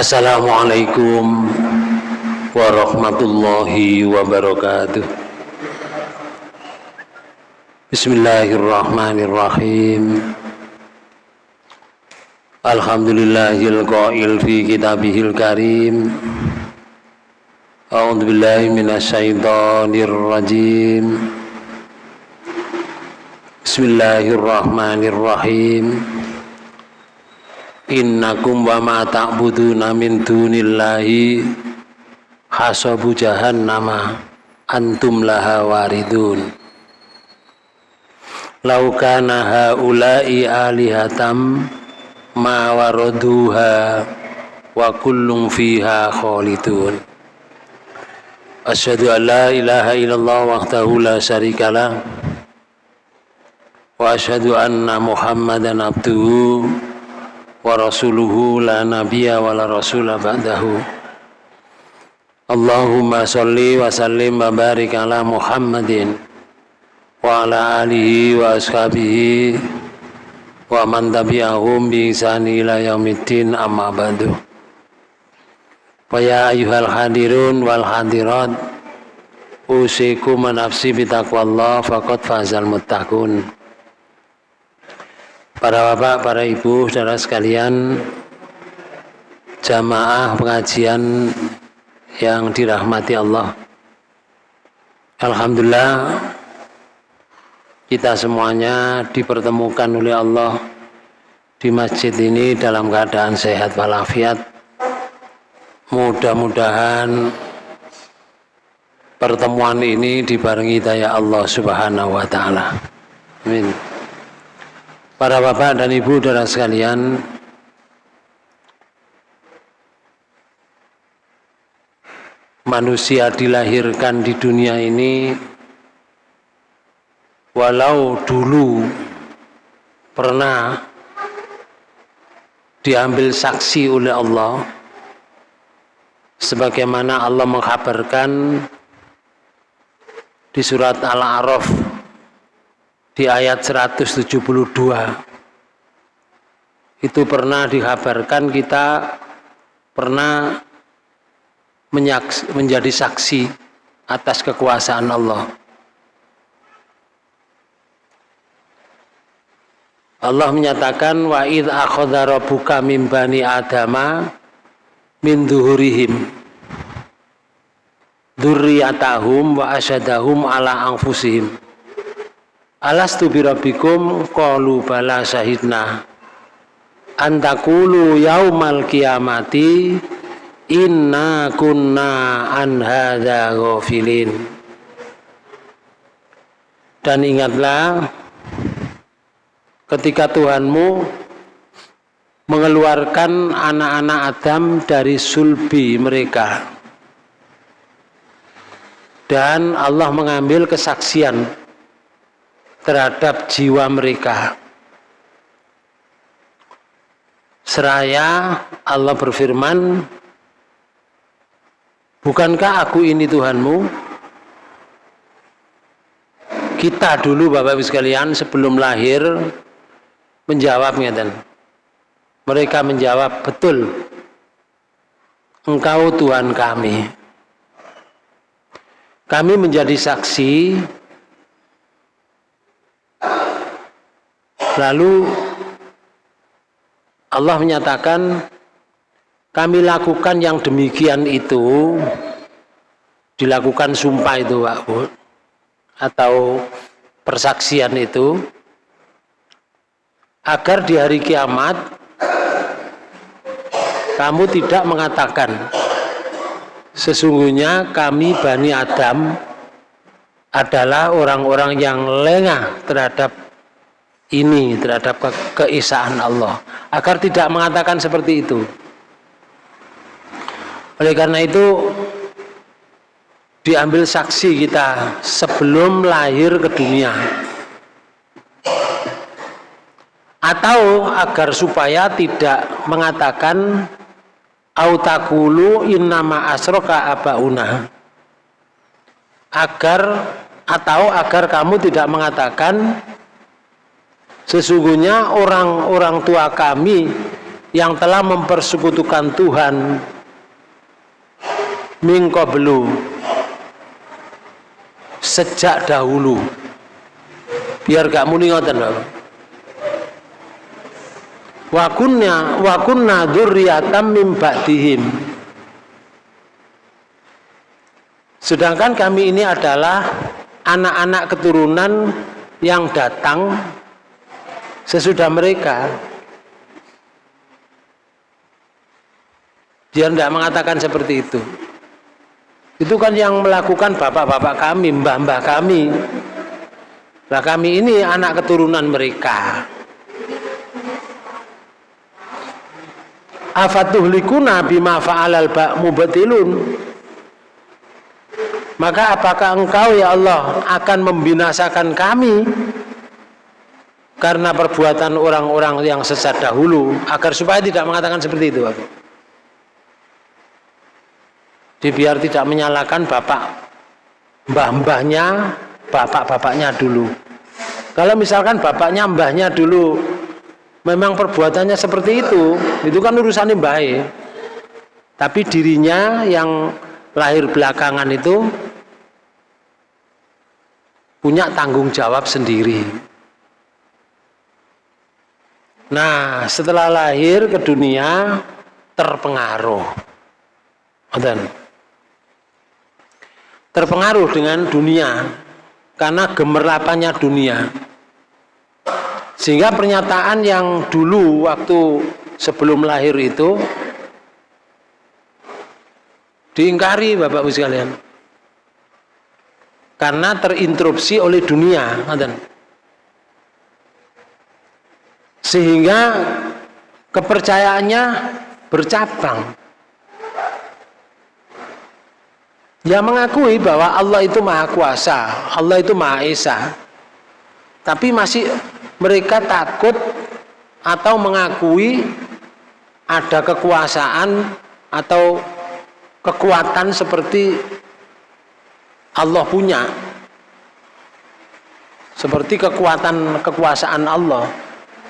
Assalamualaikum warahmatullahi wabarakatuh. Bismillahirrahmanirrahim. Alhamdulillahil qail fi kitabihil karim. A'udzu billahi minasyaitonir rajim. Bismillahirrahmanirrahim Innakum wa ma ta'buduna min dunillahi hasabu jahannama antum laha waridun. Lau kana haula'i alihatam ma waraduha wa kullum fiha khalidun. Asyhadu an la ilaha illallah wahdahu la syarikalah. Wa asyhadu anna muhammadan abduhu wa rasuluhu la nabiyya wa la rasula ba'dahu. Allahumma salli wa sallim wa barik ala Muhammadin wa ala alihi wa ashabihi wa man tabi'ahum bi ihsani ila yaumiddin amma ba'du. Wa ya ayyuhal hadirun wal hadirat usikum nafsi bitaqwallah faqad fazal muttaqun Para bapak, para ibu, saudara sekalian, jamaah pengajian yang dirahmati Allah. Alhamdulillah, kita semuanya dipertemukan oleh Allah di masjid ini dalam keadaan sehat walafiat. Mudah-mudahan pertemuan ini dibarengi daya Allah Subhanahu wa taala. Amin. Para bapak dan ibu saudara sekalian, manusia dilahirkan di dunia ini walau dulu pernah diambil saksi oleh Allah sebagaimana Allah menghabarkan di surat Al-A'raf di ayat 172 itu pernah dikabarkan kita pernah menjadi saksi atas kekuasaan Allah. Allah menyatakan wa id akhadha rabbuka min bani adama min duhurihim dzurriyyatahum wa asyadahum ala anfusihim Alastu birabbikum qalu bala syahidna. Antakulu yaumal kiamati inna kunna an hadza ghafilin. Dan ingatlah ketika Tuhanmu mengeluarkan anak-anak Adam dari sulbi mereka dan Allah mengambil kesaksian terhadap jiwa mereka. Seraya Allah berfirman, Bukankah aku ini Tuhanmu? Kita dulu Bapak Ibu sekalian sebelum lahir menjawab ngeten. Mereka menjawab betul. Engkau Tuhan kami. Kami menjadi saksi Lalu Allah menyatakan kami lakukan yang demikian itu dilakukan sumpah itu Pak atau persaksian itu agar di hari kiamat kamu tidak mengatakan sesungguhnya kami Bani Adam adalah orang-orang yang lengah terhadap ini terhadap ke keesaan Allah. Agar tidak mengatakan seperti itu. Oleh karena itu diambil saksi kita sebelum lahir ke dunia. Atau agar supaya tidak mengatakan autakulu innama asroka abauna. Agar atau agar kamu tidak mengatakan Sesungguhnya orang-orang tua kami yang telah mempersekutukan Tuhan mingko belu sejak dahulu. Biar gak muni ngoten wa kunna wa min ba'dihim. Sedangkan kami ini adalah anak-anak keturunan yang datang sesudah mereka dia tidak mengatakan seperti itu itu kan yang melakukan bapak-bapak kami, mbah-mbah kami. Nah kami ini anak keturunan mereka. Afatuhlikuna bima fa'alal mubatilun. Maka apakah engkau ya Allah akan membinasakan kami karena perbuatan orang-orang yang sesat dahulu agar supaya tidak mengatakan seperti itu aku. Jadi biar tidak menyalahkan bapak mbah-mbahnya, bapak-bapaknya dulu. Kalau misalkan bapaknya mbahnya dulu memang perbuatannya seperti itu, itu kan urusannya baik. Tapi dirinya yang lahir belakangan itu punya tanggung jawab sendiri. Nah, setelah lahir ke dunia terpengaruh. Dan terpengaruh dengan dunia karena gemerlapannya dunia. Sehingga pernyataan yang dulu waktu sebelum lahir itu diingkari Bapak Ibu sekalian. Karena terinterupsi oleh dunia sehingga kepercayaannya bercabang Ya mengakui bahwa Allah itu maha kuasa, Allah itu maha esa. Tapi masih mereka takut atau mengakui ada kekuasaan atau kekuatan seperti Allah punya. Seperti kekuatan kekuasaan Allah.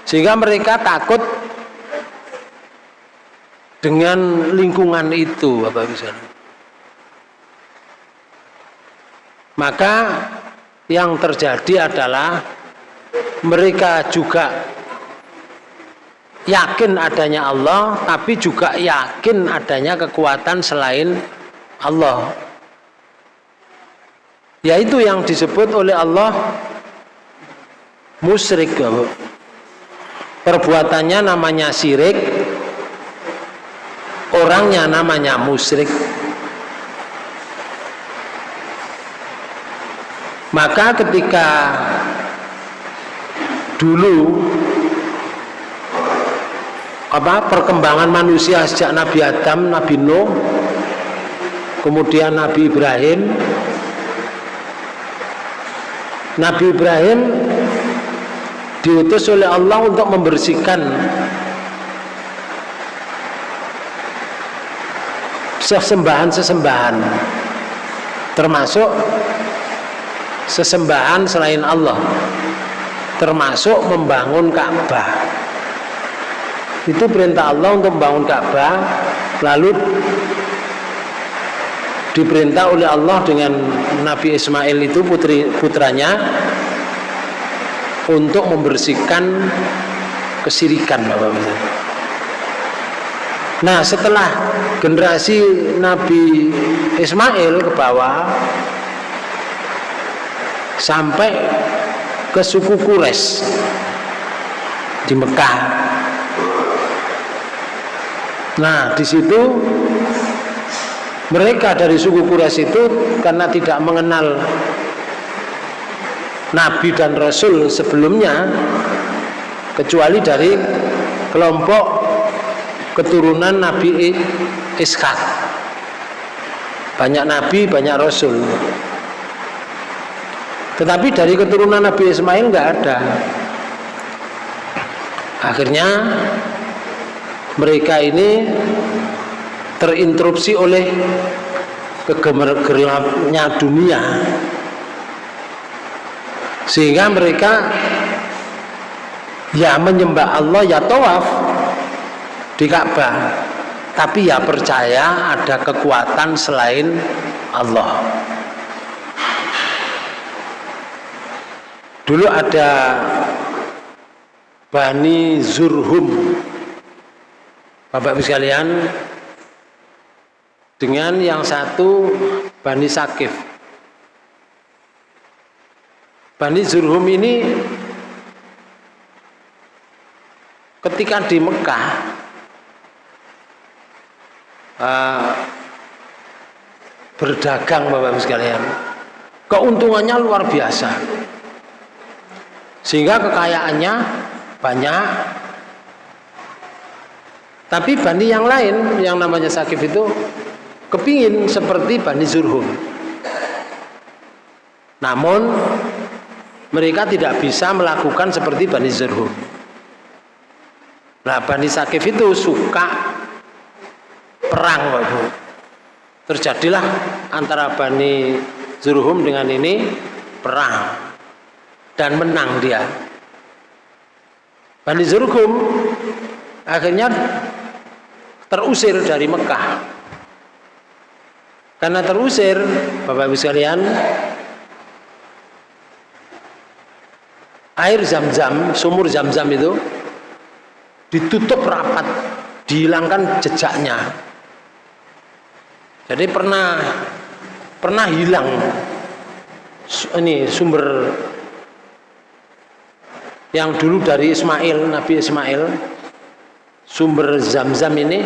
Sehingga mereka takut dengan lingkungan itu Bapak Ibu maka yang terjadi adalah mereka juga yakin adanya Allah tapi juga yakin adanya kekuatan selain Allah. Yaitu yang disebut oleh Allah musyrik perbuatannya namanya syirik orangnya namanya musyrik. Maka ketika dulu apa perkembangan manusia sejak Nabi Adam, Nabi Nuh, kemudian Nabi Ibrahim, Nabi Ibrahim diutus oleh Allah untuk membersihkan. Sesembahan-sesembahan. Termasuk sesembahan selain Allah. Termasuk membangun Ka'bah. Itu perintah Allah untuk membangun Ka'bah. Lalu diperintah oleh Allah dengan Nabi Ismail itu putri putranya untuk membersihkan kesirikan Bapak Bapak. Nah setelah generasi Nabi Ismail ke bawah sampai ke suku Quraisy di Mekah. Nah, di situ mereka dari suku Quraisy itu karena tidak mengenal Nabi dan Rasul sebelumnya kecuali dari kelompok keturunan Nabi Ishak. Banyak Nabi, banyak Rasul. Tetapi dari keturunan Nabi Ismail nggak ada. Akhirnya mereka ini terinterupsi oleh kegemergelapnya dunia sehingga mereka ya menyembah Allah ya tawaf di Ka'bah. Tapi ya percaya ada kekuatan selain Allah. Dulu ada Bani Zurhum. Bapak Ibu sekalian dengan yang satu Bani Sakif Bani Zurhum ini ketika di Mekah uh, berdagang Bapak Ibu sekalian keuntungannya luar biasa. Sehingga kekayaannya banyak. Tapi Bani yang lain yang namanya Sakif itu kepingin seperti Bani Zurhum namun mereka tidak bisa melakukan seperti Bani Zurhum Nah Bani Sakif itu suka perang Bapak Terjadilah antara Bani Zurhum dengan ini perang dan menang dia. Bani Zurhum akhirnya terusir dari Mekah. Karena terusir, Bapak Ibu sekalian, air zam-zam, sumur zam-zam itu ditutup rapat, dihilangkan jejaknya. Jadi pernah pernah hilang ini sumber yang dulu dari Ismail, Nabi Ismail, sumber zam-zam ini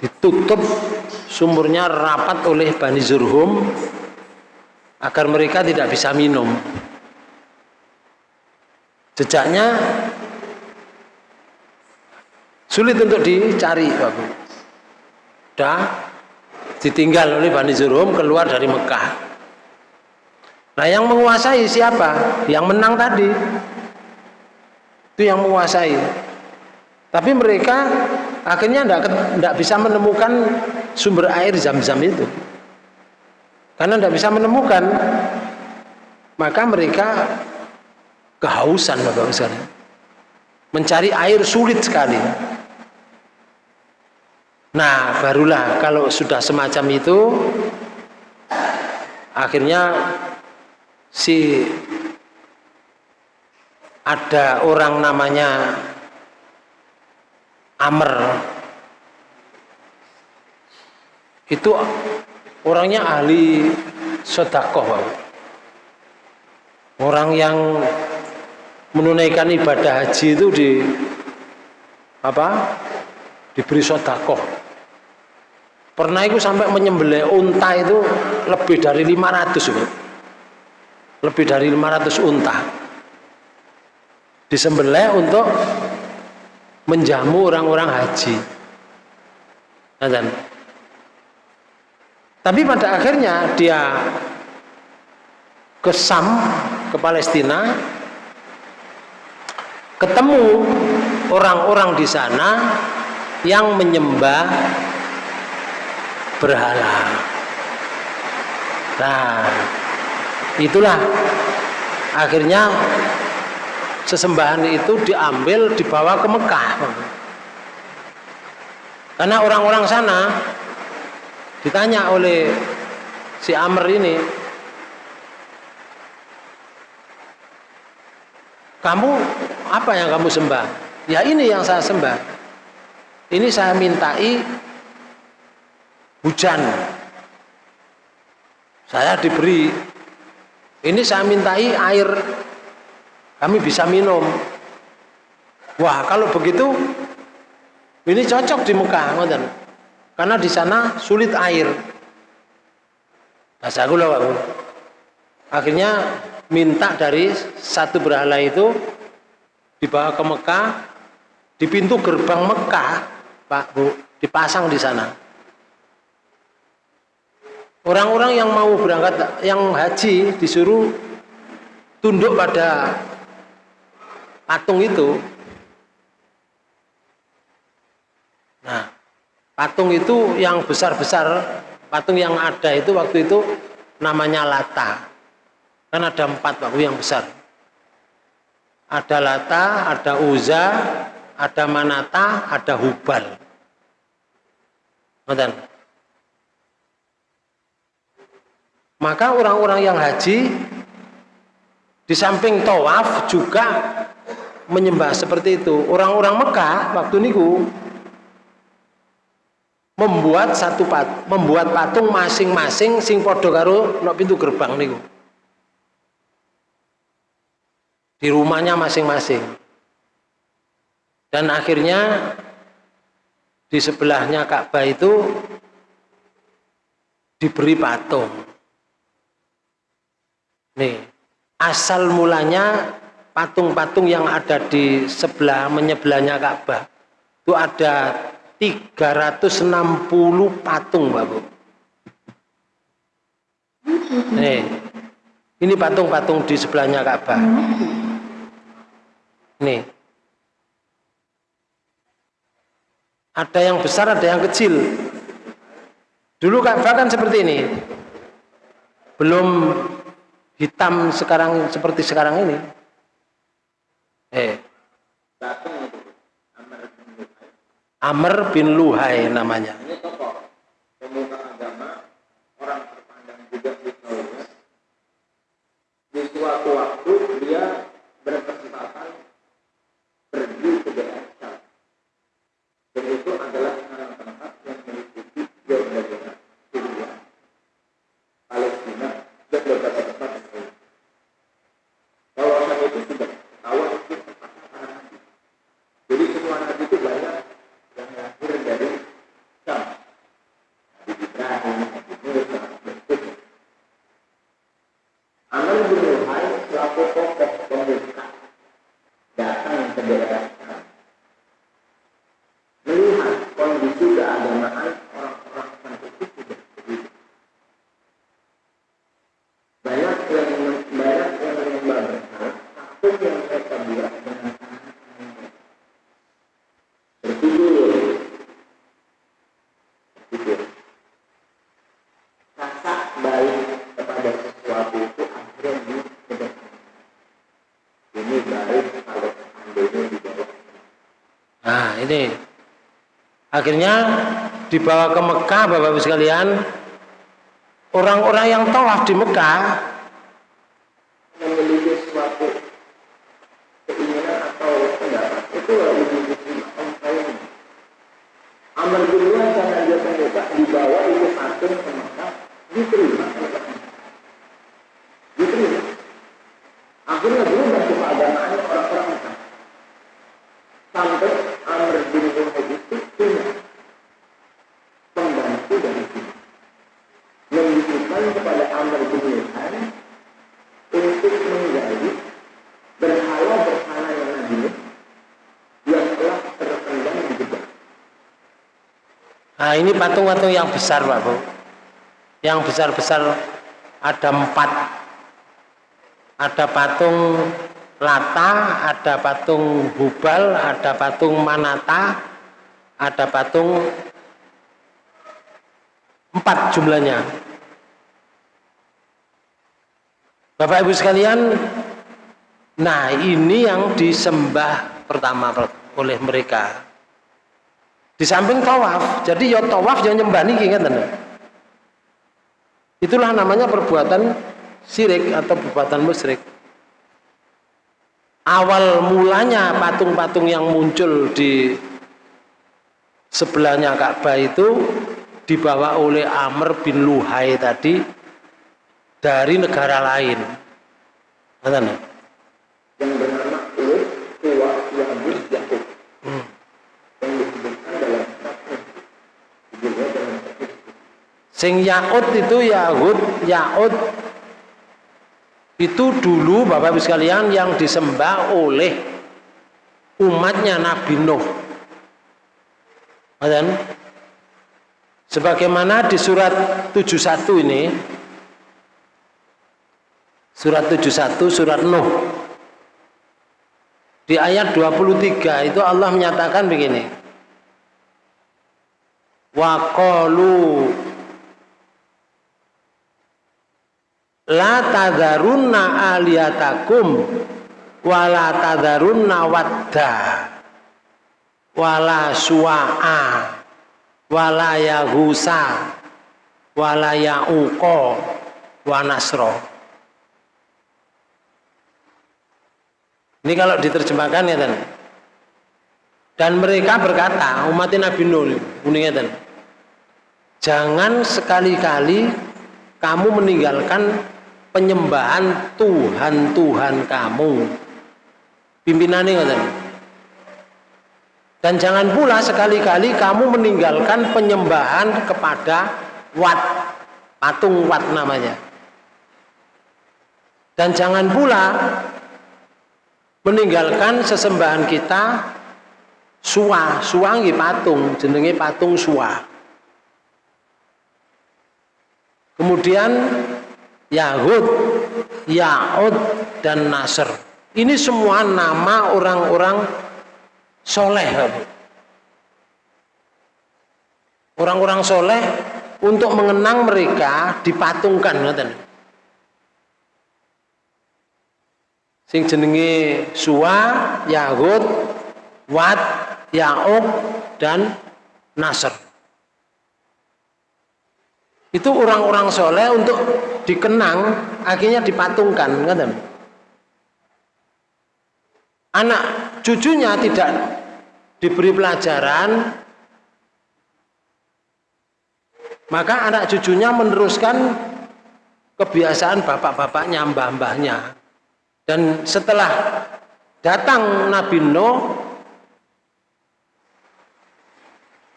ditutup sumurnya rapat oleh Bani Zurhum agar mereka tidak bisa minum. Jejaknya Sulit untuk dicari, Bapak. Dah ditinggal oleh Bani Zurhum keluar dari Mekah. Nah, yang menguasai siapa? Yang menang tadi. Itu yang menguasai. Tapi mereka akhirnya tidak bisa menemukan sumber air zam-zam itu. Karena tidak bisa menemukan, maka mereka kehausan Bapak sekalian. Mencari air sulit sekali. Nah, barulah kalau sudah semacam itu akhirnya si ada orang namanya Amr itu orangnya ahli sodakoh orang yang menunaikan ibadah haji itu di apa? Diberi sodakoh pernah itu sampai menyembelih unta itu lebih dari 500 itu. lebih dari 500 unta. Disembelih untuk menjamu orang-orang haji. Nah, tapi pada akhirnya dia ke Sam ke Palestina ketemu orang-orang di sana yang menyembah berhala. Nah, itulah akhirnya sesembahan itu diambil dibawa ke Mekah. Karena orang-orang sana ditanya oleh si Amr ini, kamu apa yang kamu sembah? Ya ini yang saya sembah. Ini saya mintai hujan. Saya diberi. Ini saya mintai air. Kami bisa minum. Wah kalau begitu ini cocok di Mekah ngoten. Karena di sana sulit air. Bahasa aku akhirnya minta dari satu berhala itu dibawa ke Mekah di pintu gerbang Mekah Pak Bu dipasang di sana. Orang-orang yang mau berangkat yang haji disuruh tunduk pada patung itu. Nah patung itu yang besar-besar patung yang ada itu waktu itu namanya Lata kan ada empat waktu yang besar ada Lata, ada Uza, ada Manata, ada Hubal. Maka orang-orang yang haji di samping tawaf juga menyembah seperti itu. Orang-orang Mekah waktu niku membuat satu pat, membuat patung masing-masing sing podo karo no pintu gerbang niku. Di rumahnya masing-masing. Dan akhirnya di sebelahnya Ka'bah itu diberi patung. Nih, asal mulanya patung-patung yang ada di sebelah menyebelahnya Ka'bah itu ada 360 patung, Bapak. Nih, ini patung-patung di sebelahnya Ka'bah. Nih. Ada yang besar, ada yang kecil. Dulu kan seperti ini. Belum hitam sekarang seperti sekarang ini eh Amr bin Luhai namanya ini tokoh pemuka agama orang terpandang juga di di suatu waktu dia berkesempatan pergi ke daerah dan itu adalah tempat yang meliputi Jordan Syria Palestina dan beberapa tempat itu sudah tahu itu Jadi semua nabi itu banyak yang lahir dari Syam. Nabi Ibrahim, Nabi Musa, dan seterusnya. Amal bin Luhai selaku tokoh pemuka datang ke daerah Syam. Melihat kondisi keagamaan orang-orang sampai itu sudah begitu. Banyak yang banyak yang menyembah berhala apa pun yang mereka buat dengan berpikir berpikir rasa baik kepada sesuatu itu akhirnya dikedepankan ini baik kalau seandainya dibawa nah ini akhirnya dibawa ke Mekah Bapak-Ibu sekalian. Orang-orang yang tawaf di Mekah memiliki suatu keinginan atau pendapat itu lebih diterima oleh Amr bin karena dia pemuka dibawa itu patung ke Mekah diterima diterima akhirnya berubah keagamaan orang-orang Mekah sampai Amr bin Luhai itu punya pembantu dari sini yang kepada Amr bin Luhai untuk menggali berhala-berhala yang ada yang telah terpendam di jebak. Nah ini patung-patung yang besar Pak Bu. Yang besar-besar ada empat. Ada patung Lata, ada patung Hubal, ada patung Manata, ada patung empat jumlahnya. Bapak Ibu sekalian, nah ini yang disembah pertama oleh mereka. Di samping tawaf, jadi ya tawaf yang nyembah nih ingat Itulah namanya perbuatan sirik atau perbuatan musyrik. Awal mulanya patung-patung yang muncul di sebelahnya Ka'bah itu dibawa oleh Amr bin Luhai tadi dari negara lain. Mana? Yang bernama Lut Tua Yahud Yakub. Hmm. Yang disebutkan dalam Sing Yahud itu Yahud, Yahud itu dulu Bapak Ibu sekalian yang disembah oleh umatnya Nabi Nuh. Dan sebagaimana di surat 71 ini Surat 71 surat Nuh. Di ayat 23 itu Allah menyatakan begini. Wa qalu la tadharunna aliyatakum wa la tadharunna wadda wa la suwa'a walaya husa walaya uko wa nasro ini kalau diterjemahkan ya dan dan mereka berkata umat Nabi Nuh ini jangan sekali-kali kamu meninggalkan penyembahan Tuhan-Tuhan kamu. Pimpinannya ngoten. Dan jangan pula sekali-kali kamu meninggalkan penyembahan kepada wat. Patung wat namanya. Dan jangan pula meninggalkan sesembahan kita suwa suwangi patung jenenge patung suwa kemudian Yahud, Ya'ud, dan Nasr. Ini semua nama orang-orang soleh. Orang-orang soleh untuk mengenang mereka dipatungkan. Sing jenenge Suwa, Yahud, Wat, Ya'ub, dan Nasr itu orang-orang soleh untuk dikenang akhirnya dipatungkan kan anak cucunya tidak diberi pelajaran maka anak cucunya meneruskan kebiasaan bapak-bapaknya mbah-mbahnya. Dan setelah datang Nabi Nuh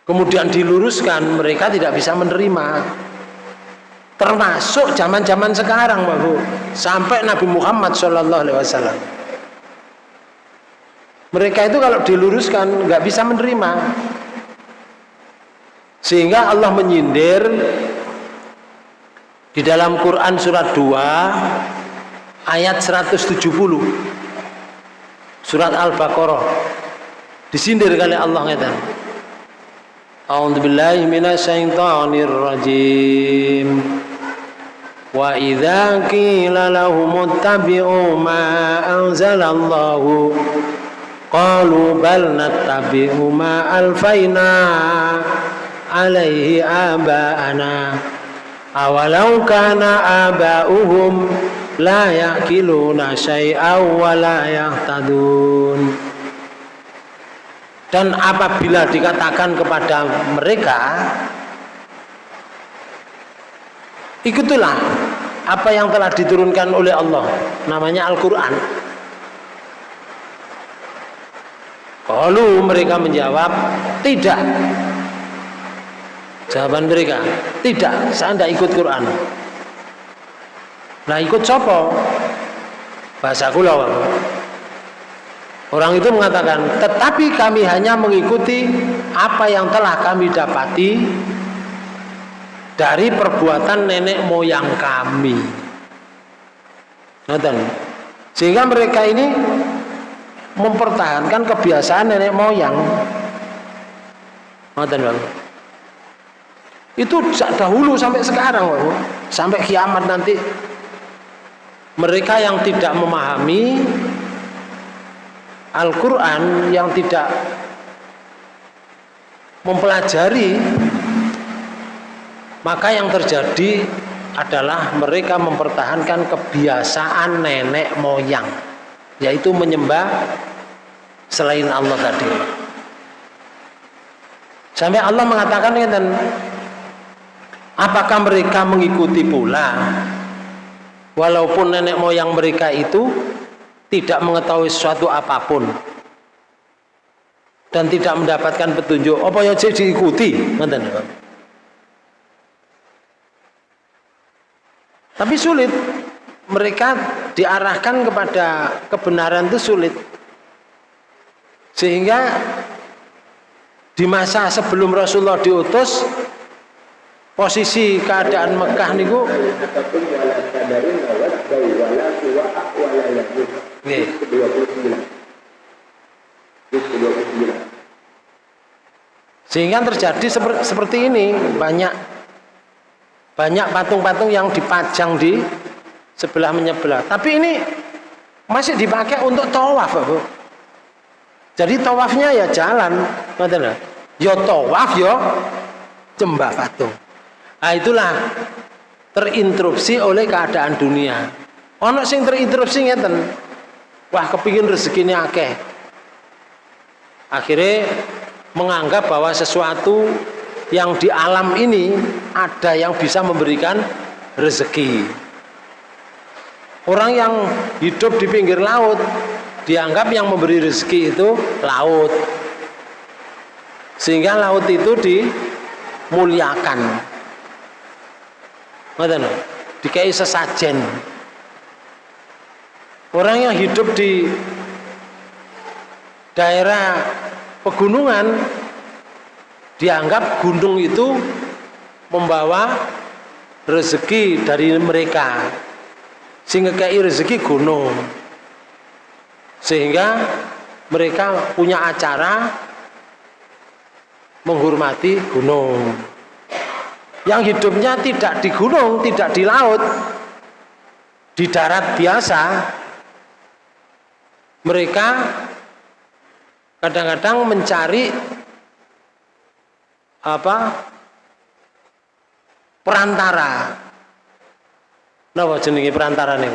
kemudian diluruskan mereka tidak bisa menerima termasuk zaman-zaman sekarang Bu. Sampai Nabi Muhammad Shallallahu Alaihi Wasallam. Mereka itu kalau diluruskan nggak bisa menerima. Sehingga Allah menyindir di dalam Quran surat 2 ayat 170 surat Al-Baqarah. Disindir kali Allah ngeten. A'udzu billahi minasyaitonir wa idza qila lahum ittabi'u ma anzalallahu qalu bal nattabi'u ma alfaina alaihi aba'ana. Awalau kana aba'uhum la yaqiluna syai'aw wa la yahtadun. Dan apabila dikatakan kepada mereka Ikutilah apa yang telah diturunkan oleh Allah, namanya Al-Quran. Lalu mereka menjawab, tidak. Jawaban mereka, tidak, saya tidak ikut Quran. Nah ikut sopo? Bahasa kulau. Orang itu mengatakan, tetapi kami hanya mengikuti apa yang telah kami dapati dari perbuatan nenek moyang kami. Sehingga mereka ini mempertahankan kebiasaan nenek moyang. Itu dahulu sampai sekarang, sampai kiamat nanti mereka yang tidak memahami Al-Quran yang tidak mempelajari maka yang terjadi adalah mereka mempertahankan kebiasaan nenek moyang yaitu menyembah selain Allah tadi. Sampai Allah mengatakan dan apakah mereka mengikuti pula? Walaupun nenek moyang mereka itu tidak mengetahui sesuatu apa pun dan tidak mendapatkan petunjuk apa yang diikuti Tapi sulit. Mereka diarahkan kepada kebenaran itu sulit. Sehingga di masa sebelum Rasulullah diutus posisi keadaan Mekah niku Nih. Sehingga terjadi seperti ini banyak banyak patung-patung yang dipajang di sebelah menyebelah. Tapi ini masih dipakai untuk tawaf, Bu. Jadi tawafnya ya jalan, Ya tawaf ya Cembah patung. Nah itulah terinterupsi oleh keadaan dunia. Ono sing terinterupsi ngeten. Wah kepingin rezekinya akeh. Akhirnya menganggap bahwa sesuatu yang di alam ini ada yang bisa memberikan rezeki. Orang yang hidup di pinggir laut dianggap yang memberi rezeki itu laut. Sehingga laut itu dimuliakan. Dikai sesajen. Orang yang hidup di daerah pegunungan dianggap gunung itu membawa rezeki dari mereka. Sehingga kayak rezeki gunung. Sehingga mereka punya acara menghormati gunung. Yang hidupnya tidak di gunung tidak di laut di darat biasa. Mereka kadang-kadang mencari apa perantara Napa jenenge perantara nih?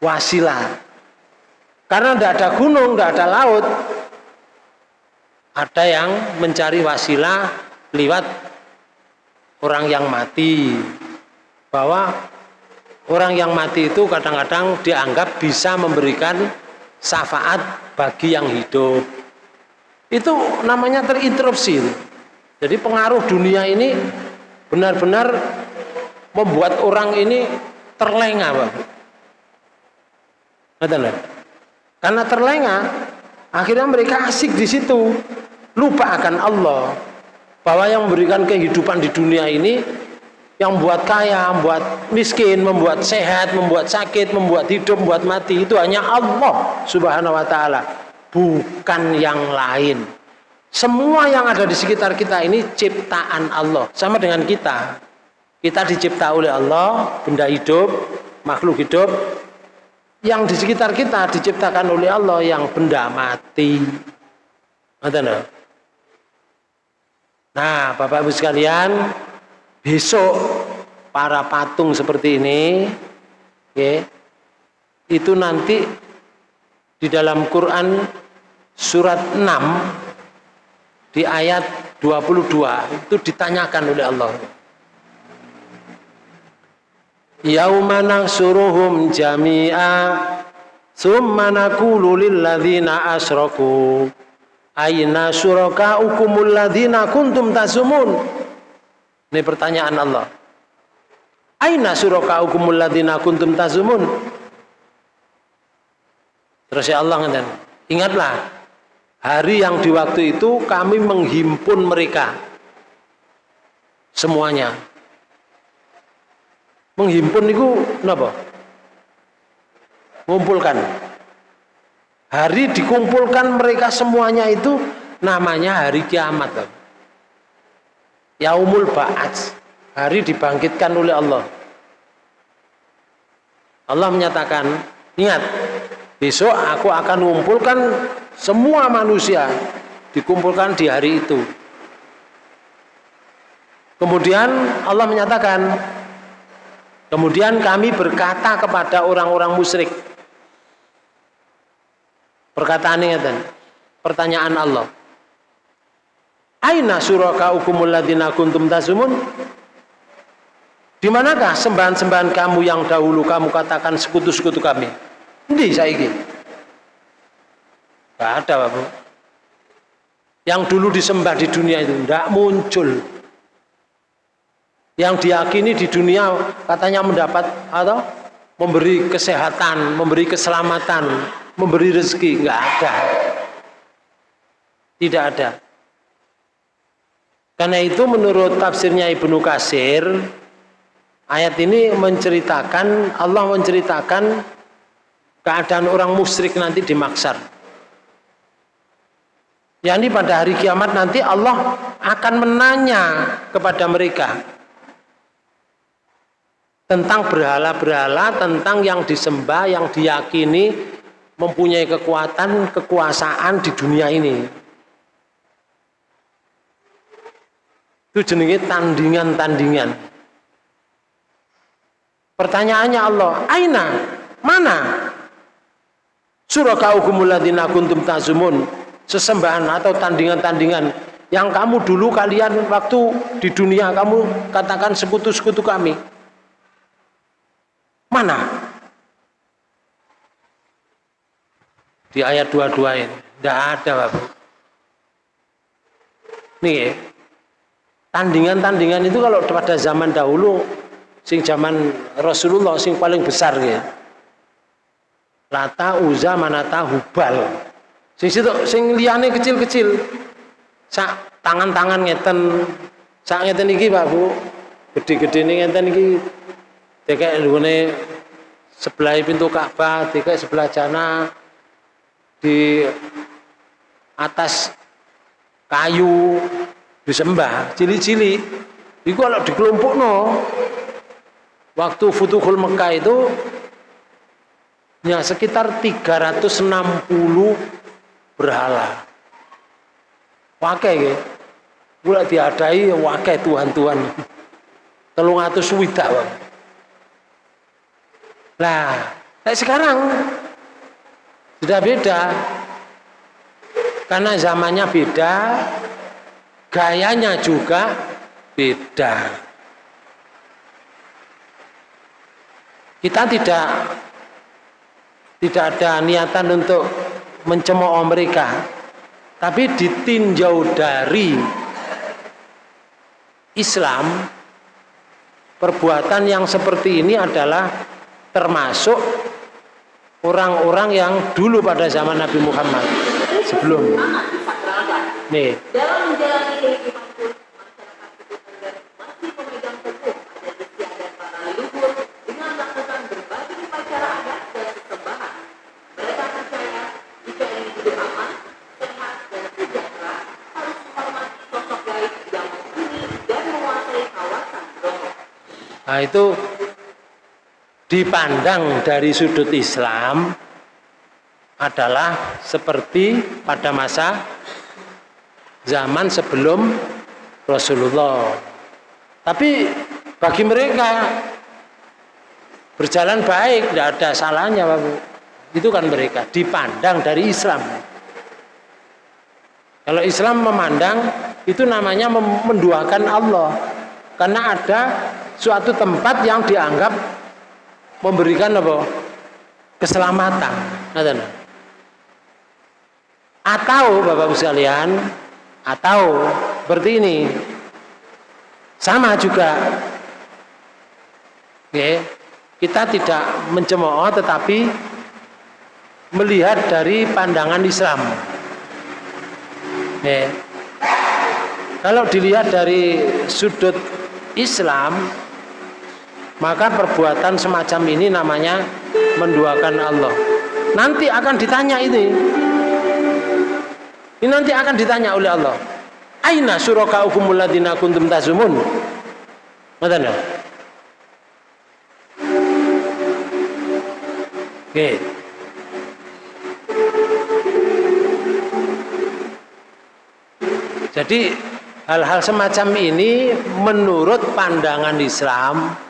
Wasilah. Karena tidak ada gunung, tidak ada laut. Ada yang mencari wasilah lewat orang yang mati. Bahwa orang yang mati itu kadang-kadang dianggap bisa memberikan syafaat bagi yang hidup. Itu namanya terinterupsi. Jadi pengaruh dunia ini benar-benar membuat orang ini terlengah Pak. Karena terlengah, akhirnya mereka asik di situ, lupa akan Allah. Bahwa yang memberikan kehidupan di dunia ini, yang membuat kaya, membuat miskin, membuat sehat, membuat sakit, membuat hidup, membuat mati, itu hanya Allah subhanahu wa ta'ala. Bukan yang lain. Semua yang ada di sekitar kita ini ciptaan Allah. Sama dengan kita. Kita dicipta oleh Allah, benda hidup, makhluk hidup. Yang di sekitar kita diciptakan oleh Allah yang benda mati. Nah, Bapak Ibu sekalian, besok para patung seperti ini, okay, itu nanti di dalam Quran surat 6 di ayat 22 itu ditanyakan oleh Allah. Yauma nahsuruhum jami'a summa naqulu lil ladzina asyraku. Aina syurakaukumul ladzina kuntum tasumun? Ini pertanyaan Allah. Aina syurakaukumul ladzina kuntum tasumun? Terus ya Allah ingatlah hari yang di waktu itu kami menghimpun mereka semuanya menghimpun itu kenapa? Mengumpulkan. Hari dikumpulkan mereka semuanya itu namanya hari kiamat. Yaumul Ba'ats. Hari dibangkitkan oleh Allah. Allah menyatakan, ingat, besok aku akan mengumpulkan semua manusia dikumpulkan di hari itu. Kemudian Allah menyatakan, Kemudian kami berkata kepada orang-orang musyrik. Perkataan ini dan pertanyaan Allah. Aina suraka ukumul ladina kuntum tasumun? Di manakah sembahan-sembahan kamu yang dahulu kamu katakan sekutu-sekutu kami? Ini saya ini. Tidak ada Bapak. Yang dulu disembah di dunia itu tidak muncul yang diyakini di dunia katanya mendapat atau memberi kesehatan, memberi keselamatan, memberi rezeki, nggak ada. Tidak ada. Karena itu menurut tafsirnya Ibnu Kasir, ayat ini menceritakan, Allah menceritakan keadaan orang musyrik nanti di maksar. Yani pada hari kiamat nanti Allah akan menanya kepada mereka, tentang berhala-berhala, tentang yang disembah, yang diyakini mempunyai kekuatan, kekuasaan di dunia ini. Itu jenenge tandingan-tandingan. Pertanyaannya Allah, aina? Mana? Surakaukumul ladzina kuntum tazumun. Sesembahan atau tandingan-tandingan yang kamu dulu kalian waktu di dunia kamu katakan sekutu-sekutu kami. Mana? Di ayat 22 ini. Tidak ada Bapak. Nih tandingan-tandingan itu kalau pada zaman dahulu sing zaman Rasulullah sing paling besar ya. Lata, Uza, Manata, Hubal. Sing situ sing kecil-kecil. Sak tangan-tangan ngeten. Sak ngeten iki Pak Bu. Gede-gede ngeten iki Dikek nggone sebelah pintu Ka'bah, dikek sebelah jana di atas kayu disembah cili-cili itu kalau di kelompok no waktu Futuhul Mekah itu ya sekitar 360 berhala wakai ya mulai diadai wakai Tuhan-Tuhan telung atus widak Nah, kayak sekarang sudah beda. Karena zamannya beda, gayanya juga beda. Kita tidak tidak ada niatan untuk mencemooh mereka, tapi ditinjau dari Islam perbuatan yang seperti ini adalah termasuk orang-orang yang dulu pada zaman Nabi Muhammad sebelum. Nih Nah itu dipandang dari sudut Islam adalah seperti pada masa zaman sebelum Rasulullah. Tapi bagi mereka berjalan baik, tidak ada salahnya. Itu kan mereka dipandang dari Islam. Kalau Islam memandang itu namanya menduakan Allah. Karena ada suatu tempat yang dianggap memberikan apa? keselamatan. Atau Bapak Ibu sekalian, atau seperti ini. Sama juga. Kita tidak mencemooh tetapi melihat dari pandangan Islam. Kalau dilihat dari sudut Islam, maka perbuatan semacam ini namanya menduakan Allah. Nanti akan ditanya ini. Ini nanti akan ditanya oleh Allah. Aina syurakaukumul ladzina kuntum tazumun? Ya? Oke. Jadi hal-hal semacam ini menurut pandangan Islam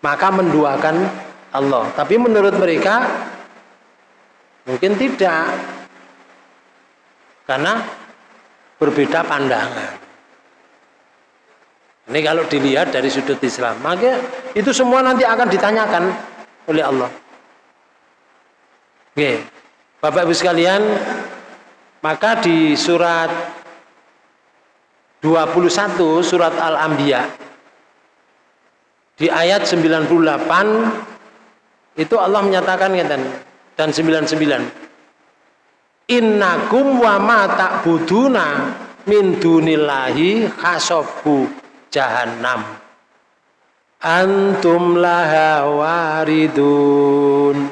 maka menduakan Allah. Tapi menurut mereka mungkin tidak. Karena berbeda pandangan. Ini kalau dilihat dari sudut Islam, maka itu semua nanti akan ditanyakan oleh Allah. Oke. Bapak Ibu sekalian, maka di surat 21 surat Al-Anbiya di ayat 98 itu Allah menyatakan dan 99 innakum wa ma ta'buduna min dunillahi khasabu jahannam. Antum laha waridun.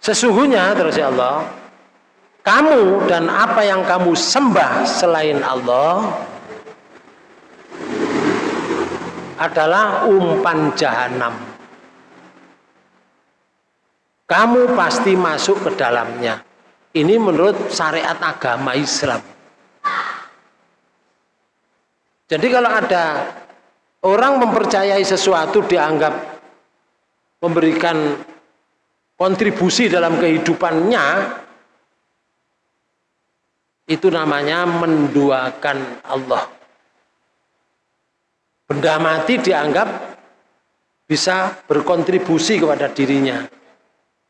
Sesungguhnya terus ya Allah kamu dan apa yang kamu sembah selain Allah adalah umpan jahanam. Kamu pasti masuk ke dalamnya. Ini menurut syariat agama Islam. Jadi kalau ada orang mempercayai sesuatu dianggap memberikan kontribusi dalam kehidupannya, itu namanya menduakan Allah. Benda mati dianggap bisa berkontribusi kepada dirinya.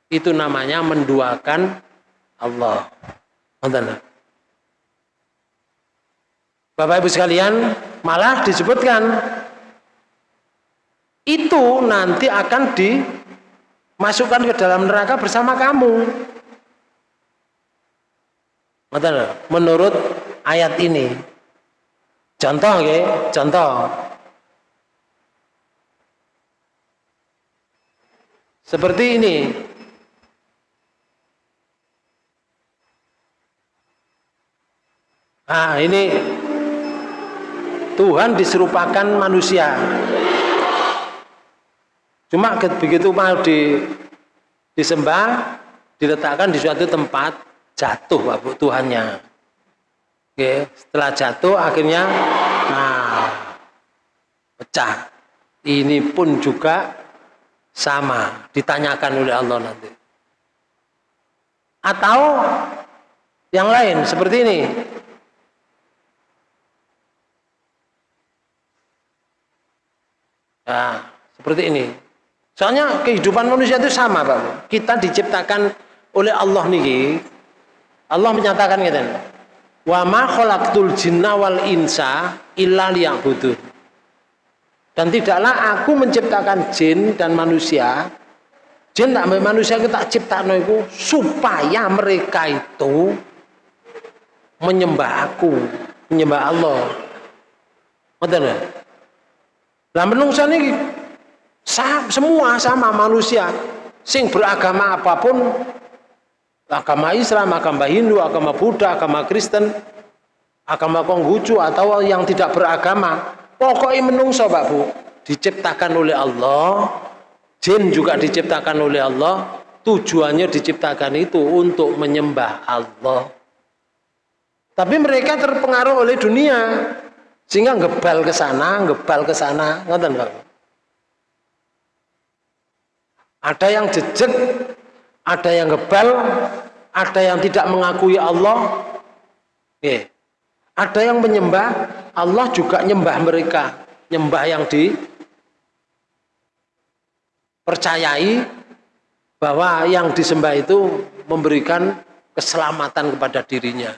Itu namanya menduakan Allah. Bapak Ibu sekalian, malah disebutkan itu nanti akan dimasukkan ke dalam neraka bersama kamu. Menurut ayat ini. Contoh, okay? contoh. Seperti ini. Ah, ini Tuhan diserupakan manusia. Cuma begitu mau di, disembah, diletakkan di suatu tempat, jatuh Bapak Tuhannya. Oke, setelah jatuh akhirnya nah, pecah. Ini pun juga sama, ditanyakan oleh Allah nanti. Atau yang lain seperti ini. Nah, seperti ini. Soalnya kehidupan manusia itu sama, Pak. Kita diciptakan oleh Allah niki. Allah menyatakan gitu. Wa ma khalaqtul jinna wal insa illa liya'budun. Dan tidaklah aku menciptakan jin dan manusia. Jin tak manusia kita ciptakan itu supaya mereka itu menyembah aku, menyembah Allah. Betul lah menungsa ini semua sama manusia. Sing beragama apa pun agama Islam, agama Hindu, agama Buddha, agama Kristen, agama Konghucu atau yang tidak beragama pokoknya menungso Pak Bu diciptakan oleh Allah jin juga diciptakan oleh Allah tujuannya diciptakan itu untuk menyembah Allah tapi mereka terpengaruh oleh dunia sehingga ngebal ke sana, ngebal ke sana, ngoten Pak. Ada yang jejak, ada yang ngebal, ada yang tidak mengakui Allah. Oke. Ada yang menyembah, Allah juga nyembah mereka. Nyembah yang di percayai bahwa yang disembah itu memberikan keselamatan kepada dirinya.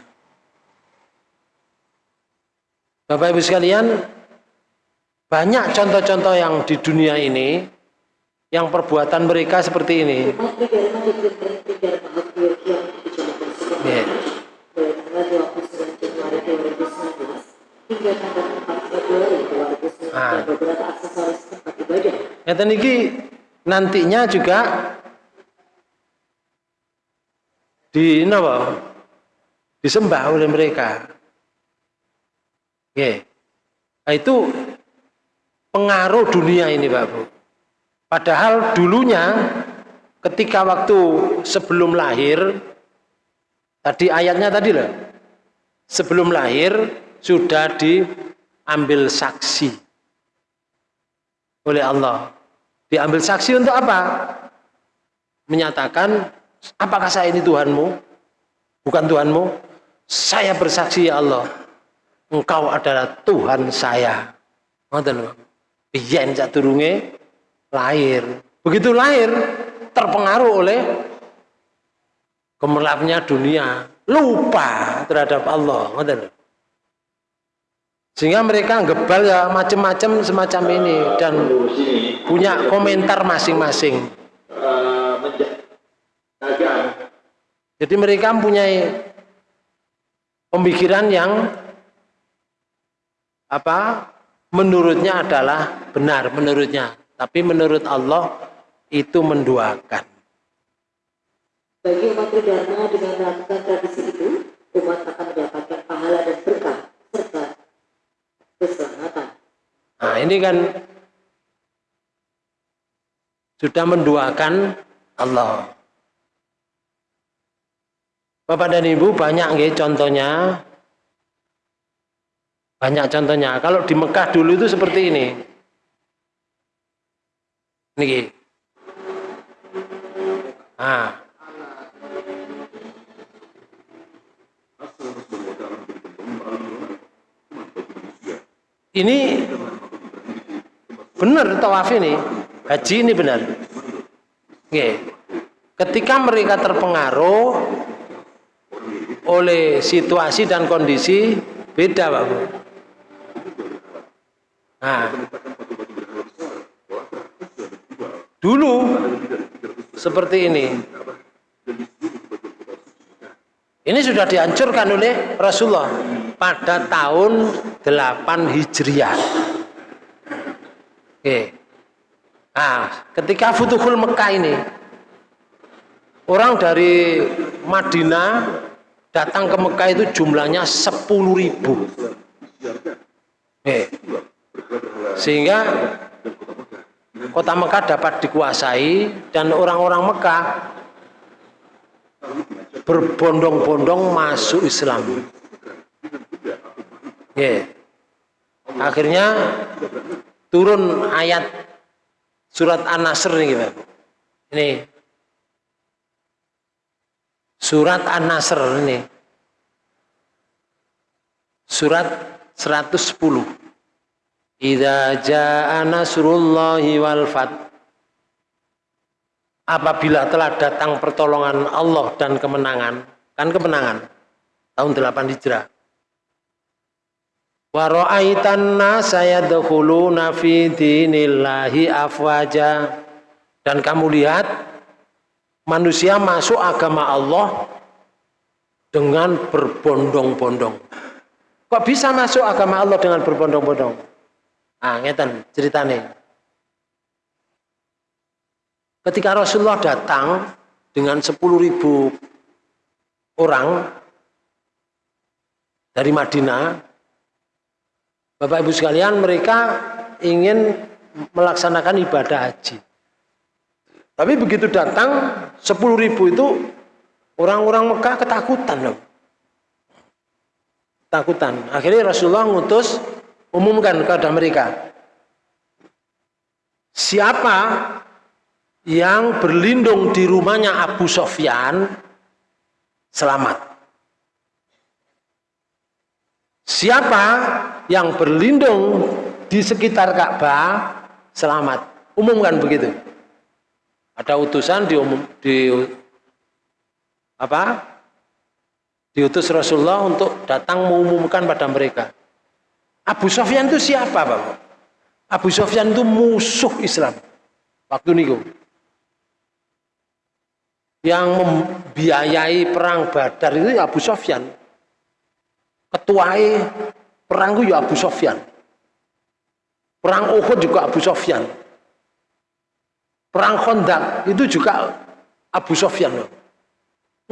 Bapak Ibu sekalian, banyak contoh-contoh yang di dunia ini yang perbuatan mereka seperti ini. Yeah. Nah. Ya, nantinya juga di apa? disembah oleh mereka. Yeah. Nah, itu pengaruh dunia ini Pak Bu. Padahal dulunya ketika waktu sebelum lahir, tadi ayatnya tadi loh, sebelum lahir sudah diambil saksi oleh Allah. Diambil saksi untuk apa? Menyatakan, apakah saya ini Tuhanmu? Bukan Tuhanmu? Saya bersaksi ya Allah engkau adalah Tuhan saya. Biyen turunge lahir. Begitu lahir terpengaruh oleh gemerlapnya dunia, lupa terhadap Allah. Ngoten Sehingga mereka gebal ya macam-macam semacam ini dan punya komentar masing-masing. Jadi mereka mempunyai pemikiran yang apa menurutnya adalah benar menurutnya tapi menurut Allah itu menduakan bagi umat Dharma dengan melakukan tradisi itu umat akan mendapatkan pahala dan keselamatan nah ini kan sudah menduakan Allah Bapak dan Ibu banyak nggih contohnya Banyak contohnya. Kalau di Mekah dulu itu seperti ini. Niki. Ah. Ini benar tawaf ini. Haji ini benar. Oke. Ketika mereka terpengaruh oleh situasi dan kondisi beda, Pak Bu. Nah, dulu seperti ini. Ini sudah dihancurkan oleh Rasulullah pada tahun 8 Hijriah. Oke. Nah, ketika Futuhul Mekah ini, orang dari Madinah datang ke Mekah itu jumlahnya 10 ribu. Oke. Sehingga kota Mekah dapat dikuasai dan orang-orang Mekah berbondong-bondong masuk Islam. Yeah. Akhirnya turun ayat surat An-Nasr ini Pak. Ini surat An-Nasr ini. Surat 110. Idza jaa nasrullahi wal fath apabila telah datang pertolongan Allah dan kemenangan, kan kemenangan tahun 8 Hijrah. Wa ra'aitan nasa yadkhuluna fi dinillahi afwaja. Dan kamu lihat manusia masuk agama Allah dengan berbondong-bondong. Kok bisa masuk agama Allah dengan berbondong-bondong? Ah, ngeten ceritanya. Ketika Rasulullah datang dengan 10 ribu orang dari Madinah, Bapak Ibu sekalian mereka ingin melaksanakan ibadah haji. Tapi begitu datang 10 ribu itu orang-orang Mekah ketakutan loh. Takutan. Akhirnya Rasulullah ngutus umumkan kepada mereka. Siapa yang berlindung di rumahnya Abu Sofyan selamat. Siapa yang berlindung di sekitar Ka'bah selamat. Umumkan begitu. Ada utusan di umum di apa? Diutus Rasulullah untuk datang mengumumkan pada mereka. Abu Sofyan itu siapa, Bapak? Abu Sofyan itu musuh Islam. Waktu niku yang membiayai perang Badar itu Abu Sofyan. Ketuai perang itu ya Abu Sofyan. Perang Uhud juga Abu Sofyan. Perang Khandaq itu juga Abu Sofyan.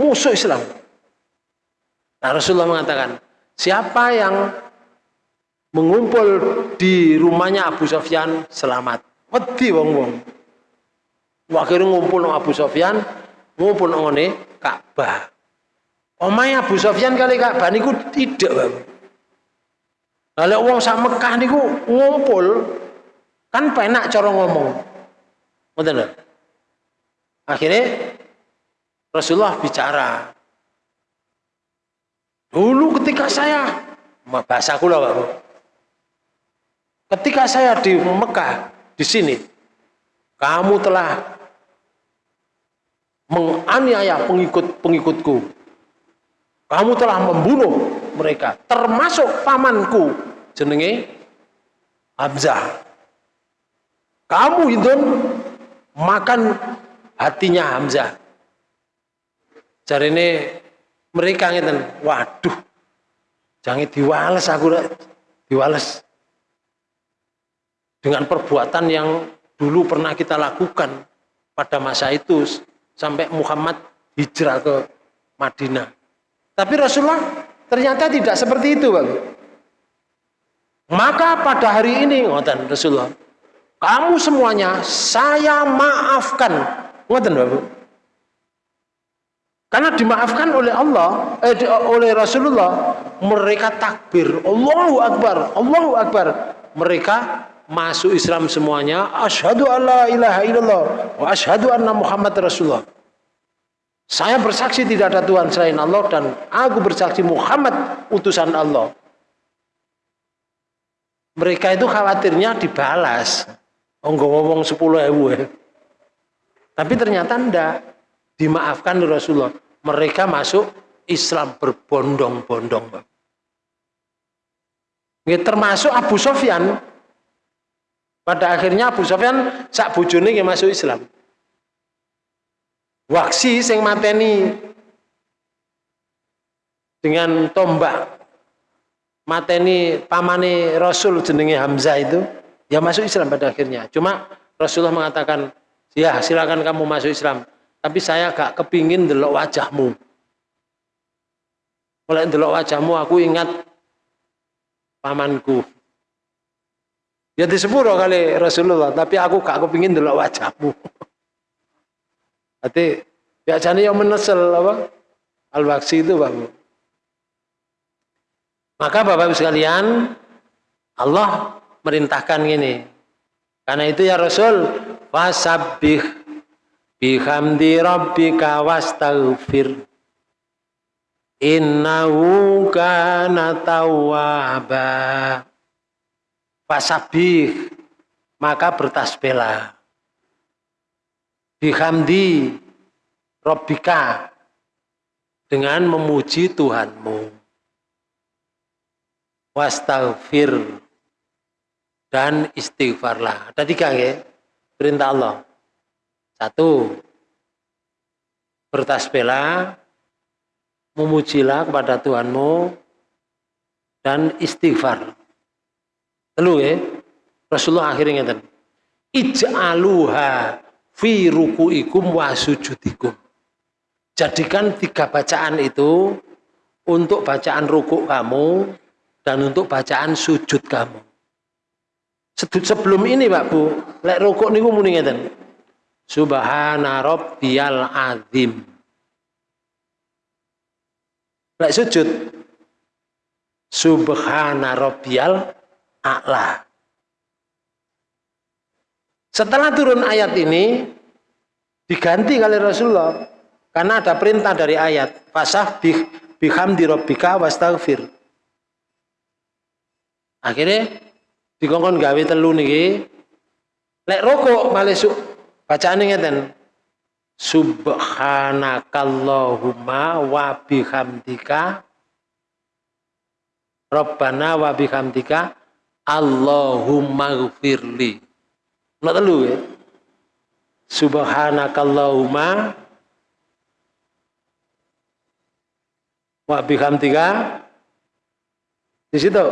Musuh Islam. Nah Rasulullah mengatakan, siapa yang mengumpul di rumahnya Abu Sofyan selamat. Wedi wong-wong. Akhirnya ngumpul Abu Sofyan, maupun ngene Ka'bah. Omahe Abu Sofyan kali Ka'bah niku tidak, Bang. Kalau wong sak Mekah niku ngumpul kan penak cara ngomong. Ngoten lho. Akhirnya Rasulullah bicara. Dulu ketika saya bahasa kula, Pak. Ketika saya di Mekah di sini, kamu telah menganiaya pengikut-pengikutku. Kamu telah membunuh mereka, termasuk pamanku, jenenge Hamzah. Kamu itu makan hatinya Hamzah. Cari ini mereka ngeten, waduh, jangan diwales aku diwales dengan perbuatan yang dulu pernah kita lakukan pada masa itu sampai Muhammad hijrah ke Madinah. Tapi Rasulullah ternyata tidak seperti itu, Bang. Maka pada hari ini, ngoten Rasulullah, kamu semuanya saya maafkan. Ngoten, Bang. Karena dimaafkan oleh Allah, eh, di, oleh Rasulullah, mereka takbir, Allahu Akbar, Allahu Akbar. Mereka masuk Islam semuanya, asyhadu alla ilaha illallah wa asyhadu anna Muhammad Rasulullah. Saya bersaksi tidak ada Tuhan selain Allah dan aku bersaksi Muhammad utusan Allah. Mereka itu khawatirnya dibalas. Oh, ngomong sepuluh ewu. Tapi ternyata enggak dimaafkan Rasulullah. Mereka masuk Islam berbondong-bondong. Termasuk Abu Sofyan. Pada akhirnya Abu Sofyan sak bojone masuk Islam. Waksi sing mateni dengan tombak mateni pamane Rasul jenenge Hamzah itu ya masuk Islam pada akhirnya. Cuma Rasulullah mengatakan, ya silakan kamu masuk Islam. Tapi saya gak kepingin delok wajahmu. Oleh delok wajahmu aku ingat pamanku. Ya disepuro kali Rasulullah, tapi aku gak kepingin delok wajahmu. Berarti biasanya yang menesel apa? Al-Waksi itu Bapak. Maka Bapak Ibu sekalian, Allah merintahkan gini. Karena itu ya Rasul, wasabbih bihamdi rabbika wastaghfir. Innahu kana tawwaba. Fasabih maka bertasbihlah. Bihamdi rabbika dengan memuji Tuhanmu wastaghfir dan istighfarlah ada tiga ya perintah Allah satu, bertasbihlah, memujilah kepada Tuhanmu, dan istighfar. Telu ya, Rasulullah akhirnya ngeten. Ij'aluha fi ruku'ikum wa sujudikum. Jadikan tiga bacaan itu untuk bacaan rukuk kamu dan untuk bacaan sujud kamu. Sebelum ini Pak Bu, lek rukuk niku muni ngeten. Subhana rabbiyal azim. Lek sujud. Subhana rabbiyal a'la. Setelah turun ayat ini diganti kali Rasulullah karena ada perintah dari ayat fasah bih bihamdi rabbika wastaghfir. Akhirnya dikongkon gawe telu niki lek rokok malesuk Bacaan ngeten. Subhanakallahumma wa bihamdika Rabbana wa bihamdika Allahumma gfirli. Nak telu ya. Subhanakallahumma wa bihamdika di situ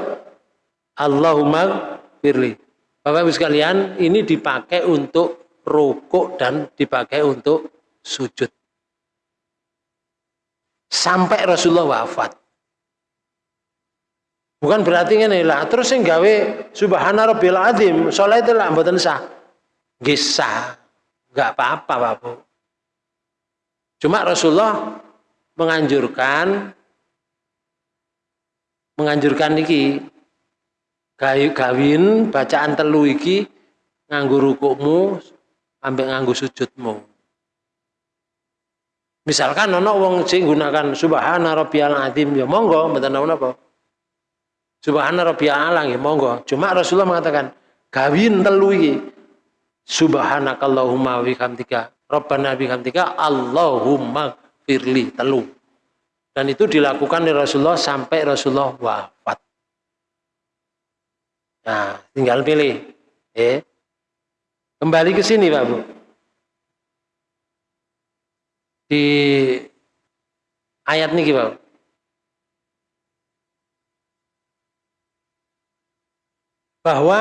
Allahumma firli. Bapak Ibu sekalian, ini dipakai untuk rukuk dan dipakai untuk sujud. Sampai Rasulullah wafat. Bukan berarti ini lah. Terus yang gawe subhana rabbil azim. Soalnya itu lah mboten sah. Gisa. Enggak apa-apa Bapak. Cuma Rasulullah menganjurkan menganjurkan niki gawin bacaan telu iki nganggo rukukmu ambek nganggo sujudmu. Misalkan ono wong sing gunakan subhana rabbiyal azim ya monggo mboten napa. Subhana rabbiyal ala ya monggo. Cuma Rasulullah mengatakan gawin telu iki subhanakallahumma wa bihamdika rabbana bihamdika allahumma firli telu. Dan itu dilakukan oleh Rasulullah sampai Rasulullah wafat. Nah, tinggal pilih. Eh, Kembali ke sini Pak Bu. Di ayat ini Pak. Bahwa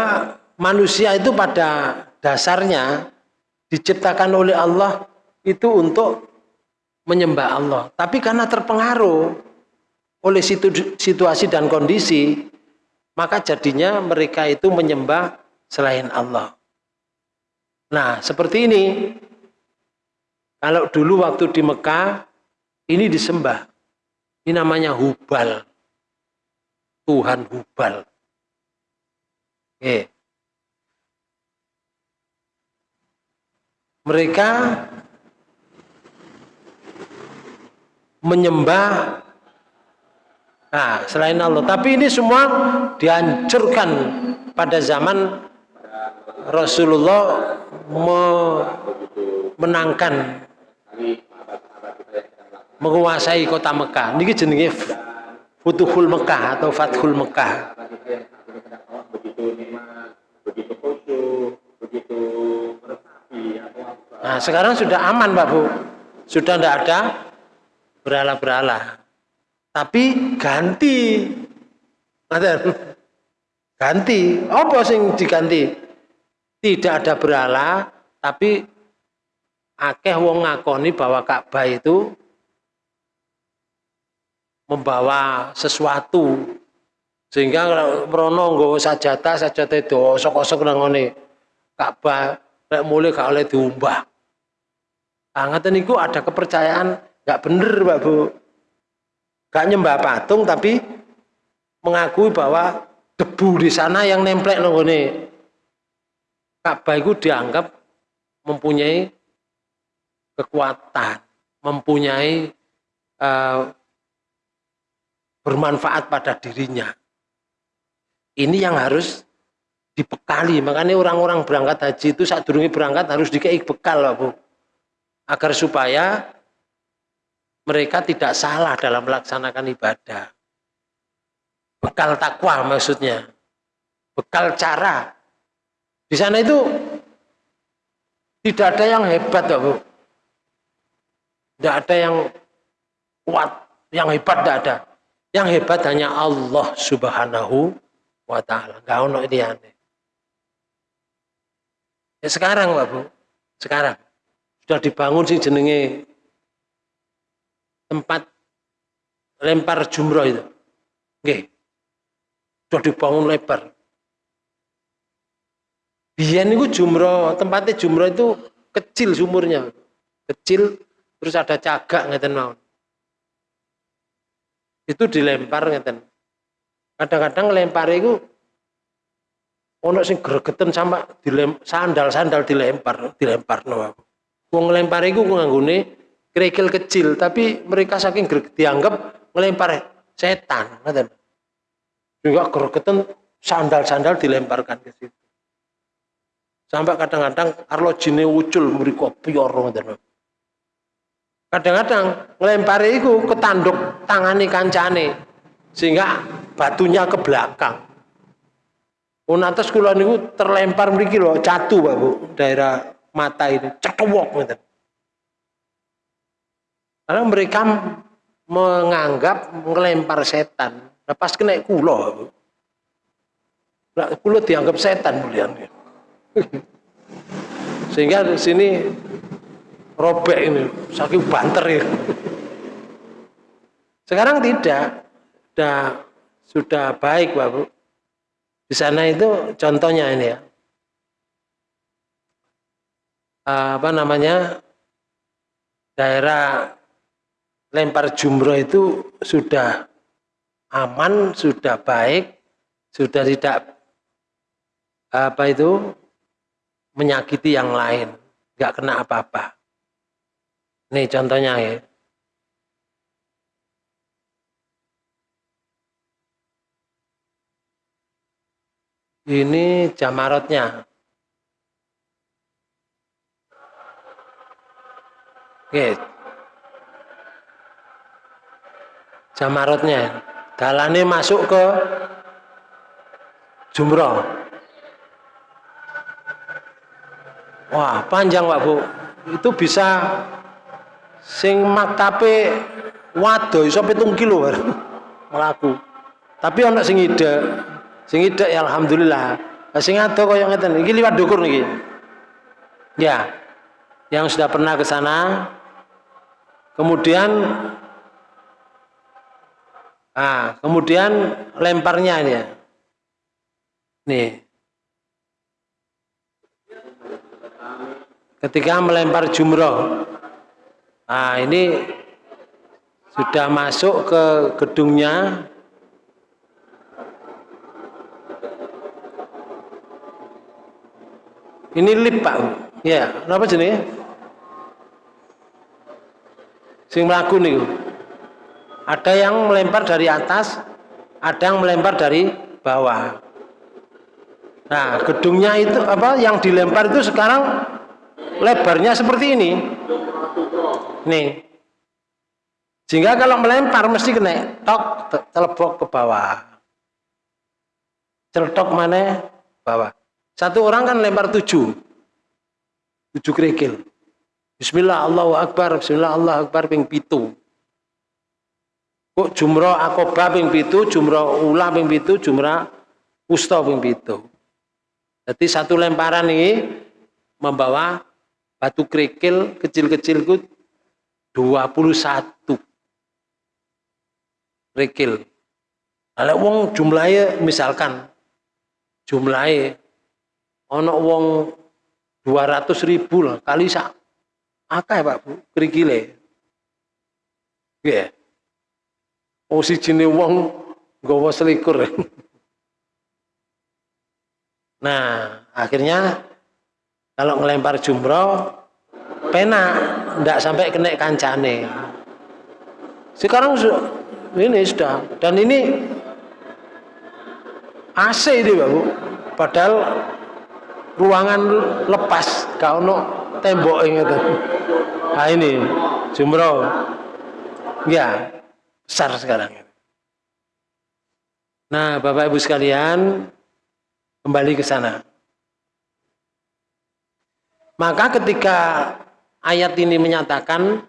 manusia itu pada dasarnya diciptakan oleh Allah itu untuk menyembah Allah. Tapi karena terpengaruh oleh situasi dan kondisi, maka jadinya mereka itu menyembah selain Allah. Nah, seperti ini. Kalau dulu waktu di Mekah, Ini disembah. Ini namanya Hubal. Tuhan Hubal. Oke. Mereka menyembah nah, selain Allah. Tapi ini semua dihancurkan pada zaman Rasulullah menangkan menguasai kota Mekah. Niki jenenge Futuhul Mekah atau Fathul Mekah. Nah, sekarang sudah aman, Pak Bu. Sudah tidak ada berala-berala. Tapi ganti. Ganti. Apa sing diganti? Tidak ada berala, tapi akeh wong ngakoni bahwa Ka'bah itu membawa sesuatu sehingga merono nggawa sajata sajata itu osok-osok nang ngene Ka'bah lek mulai gak oleh diumbah. Ah ngoten niku ada kepercayaan nggak bener Pak Bu. Gak nyembah patung tapi mengakui bahwa debu di sana yang nemplek nang ngene Ka'bah itu dianggap mempunyai kekuatan, mempunyai uh, bermanfaat pada dirinya. Ini yang harus dibekali. Makanya orang-orang berangkat haji itu saat durungi berangkat harus dikei bekal, Bu. Agar supaya mereka tidak salah dalam melaksanakan ibadah. Bekal takwa maksudnya. Bekal cara. Di sana itu tidak ada yang hebat, Bu. Tidak ada yang kuat, yang hebat tidak ada. Yang hebat hanya Allah Subhanahu wa taala. Enggak ini aneh. Ya sekarang, Pak Bu. Sekarang sudah dibangun sih jenenge tempat lempar jumroh itu. Oke. Sudah dibangun lebar. Biyen itu jumroh, tempatnya jumroh itu kecil sumurnya. Kecil terus ada cagak ngeten mawon itu dilempar ngeten. Kadang-kadang lempar itu ono sing gregeten sampai dilem sandal-sandal dilempar, dilempar no. Wong ngelempar iku nganggone kerikil kecil, tapi mereka saking dianggap ngelempar setan, ngeten. Juga gregeten sandal-sandal dilemparkan ke situ. Sampai kadang-kadang arlo jine ucul mriko piyor ngeten kadang-kadang ngelempari itu ketanduk tangani kancane sehingga batunya ke belakang atas kula niku terlempar mriki catu Pak Bu daerah mata ini cetewok gitu. Karena mereka menganggap ngelempar setan. Nah, pas kena kulo, nah, kulo dianggap setan bulian. Sehingga di sini robek ini saking banter ya sekarang tidak. Sudah sudah baik Pak Bu. Di sana itu contohnya ini ya. Apa namanya? Daerah lempar jumroh itu sudah aman, sudah baik, sudah tidak apa itu menyakiti yang lain, nggak kena apa-apa. Ini contohnya ya. Ini jamarotnya. Oke. Jamarotnya. Dalane masuk ke jumroh. Wah, panjang Pak Bu. Itu bisa sing maktape wado iso 7 kilo melaku tapi ana sing ide sing ide ya alhamdulillah sing ado kaya ngeten iki liwat dukur niki ya yang sudah pernah ke sana kemudian ah kemudian lemparnya ini ya. Nih. Ketika melempar jumroh. Nah ini sudah masuk ke gedungnya. Ini lip pak. Ya apa jenis sing melaku nih ada yang melempar dari atas ada yang melempar dari bawah nah gedungnya itu apa yang dilempar itu sekarang lebarnya seperti ini nih sehingga kalau melempar mesti kena tok telebok ke bawah celetok mana bawah satu orang kan lempar tujuh. Tujuh kerikil. Bismillah Allahu Akbar, Bismillah Allah Akbar ping pitu. Kok jumroh akoba ping pitu, jumroh ulah ping pitu, jumroh usta ping pitu. Jadi satu lemparan ini membawa batu kerikil kecil-kecil itu 21 kerikil. Kalau wong jumlahnya misalkan jumlahnya ono wong 200 ribu lah kali sak akeh Pak Bu krikile nggih oh sijine wong nggawa selikur. Nah akhirnya kalau ngelempar jumroh pena ndak sampai kena kancane. Sekarang ini sudah. Dan ini AC ini Pak Bu. Padahal ruangan lepas kau no tembok itu. Nah ini jumroh. Ya besar sekarang. Nah bapak ibu sekalian kembali ke sana. Maka ketika ayat ini menyatakan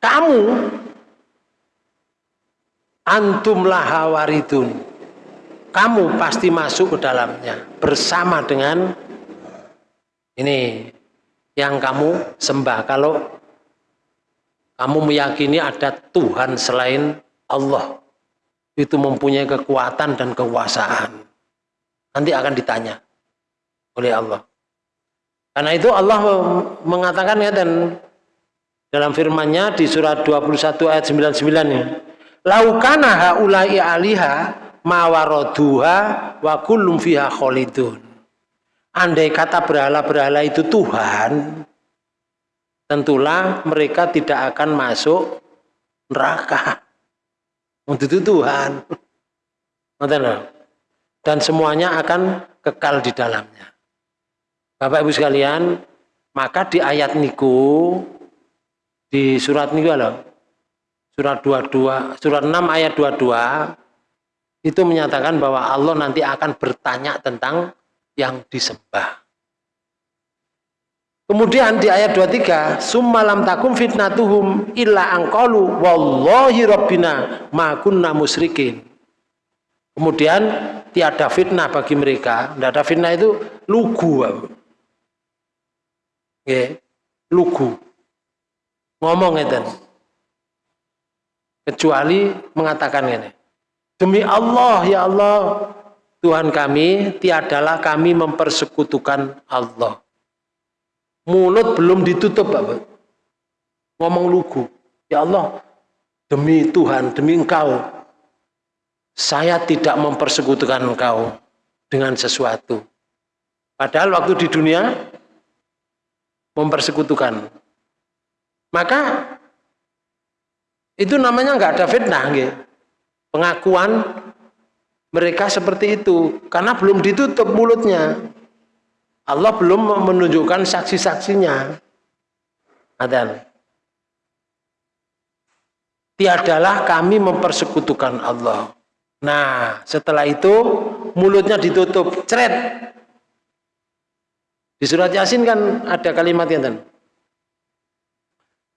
kamu antum laha waridun. Kamu pasti masuk ke dalamnya bersama dengan ini yang kamu sembah. Kalau kamu meyakini ada Tuhan selain Allah, itu mempunyai kekuatan dan kekuasaan. Nanti akan ditanya oleh Allah. Karena itu Allah mengatakan ya dan dalam firman-Nya di surat 21 ayat 99 ini, laukana haula'i aliha mawaroduha wa kullum fiha kholidun andai kata berhala-berhala itu Tuhan, tentulah mereka tidak akan masuk neraka. Untuk itu Tuhan. Dan semuanya akan kekal di dalamnya. Bapak Ibu sekalian, maka di ayat niku di surat niku loh. Surat 22, surat 6 ayat 22 itu menyatakan bahwa Allah nanti akan bertanya tentang yang disembah. Kemudian di ayat 23, summalam takum fitnatuhum illa angkolu wallahi rabbina ma kunna musrikin. Kemudian tiada fitnah bagi mereka, tidak ada fitnah itu lugu. Ya, lugu. Ngomong itu. Kecuali mengatakan ini. Demi Allah ya Allah, Tuhan kami, tiadalah kami mempersekutukan Allah. Mulut belum ditutup, Bapak. Ngomong lugu. Ya Allah, demi Tuhan, demi Engkau, saya tidak mempersekutukan Engkau dengan sesuatu. Padahal waktu di dunia, mempersekutukan. Maka, itu namanya nggak ada fitnah. Gitu. Pengakuan mereka seperti itu karena belum ditutup mulutnya. Allah belum menunjukkan saksi-saksinya. Adan. Tiadalah kami mempersekutukan Allah. Nah, setelah itu mulutnya ditutup, ceret. Di surat Yasin kan ada kalimat yang